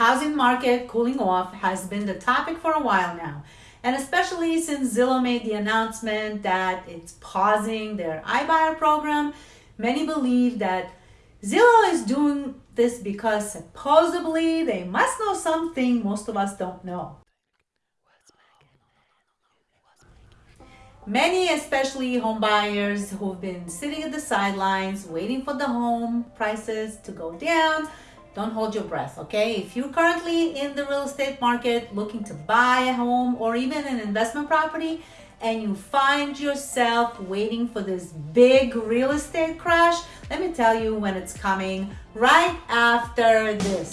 housing market cooling off has been the topic for a while now. And especially since Zillow made the announcement that it's pausing their iBuyer program, many believe that Zillow is doing this because supposedly they must know something most of us don't know. Many, especially home buyers who've been sitting at the sidelines waiting for the home prices to go down, don't hold your breath, okay? If you're currently in the real estate market looking to buy a home or even an investment property and you find yourself waiting for this big real estate crash, let me tell you when it's coming right after this.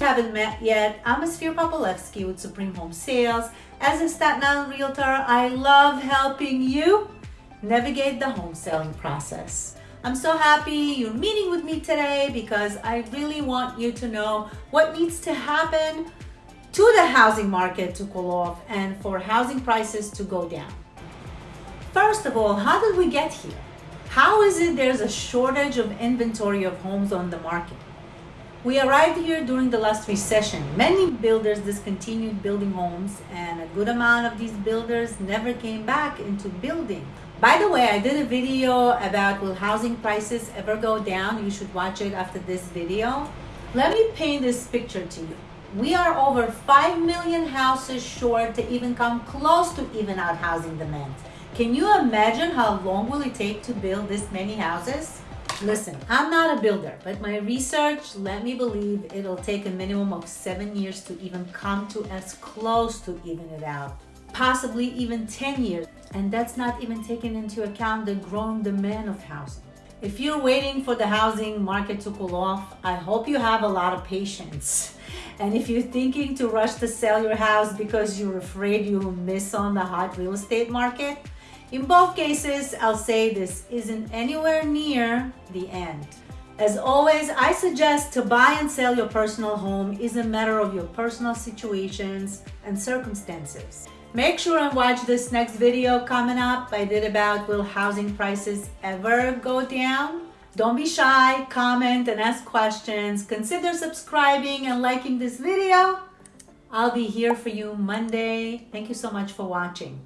haven't met yet, I'm Esphir Popolevsky with Supreme Home Sales. As a Staten Island realtor, I love helping you navigate the home selling process. I'm so happy you're meeting with me today because I really want you to know what needs to happen to the housing market to cool off and for housing prices to go down. First of all, how did we get here? How is it there's a shortage of inventory of homes on the market? We arrived here during the last recession. Many builders discontinued building homes and a good amount of these builders never came back into building. By the way, I did a video about will housing prices ever go down? You should watch it after this video. Let me paint this picture to you. We are over 5 million houses short to even come close to even out housing demand. Can you imagine how long will it take to build this many houses? Listen, I'm not a builder, but my research let me believe it'll take a minimum of seven years to even come to as close to even it out possibly even 10 years. And that's not even taking into account the growing demand of housing. If you're waiting for the housing market to cool off, I hope you have a lot of patience. And if you're thinking to rush to sell your house because you're afraid you'll miss on the hot real estate market, in both cases, I'll say this isn't anywhere near the end. As always, I suggest to buy and sell your personal home is a matter of your personal situations and circumstances. Make sure and watch this next video coming up. I did about will housing prices ever go down? Don't be shy, comment and ask questions. Consider subscribing and liking this video. I'll be here for you Monday. Thank you so much for watching.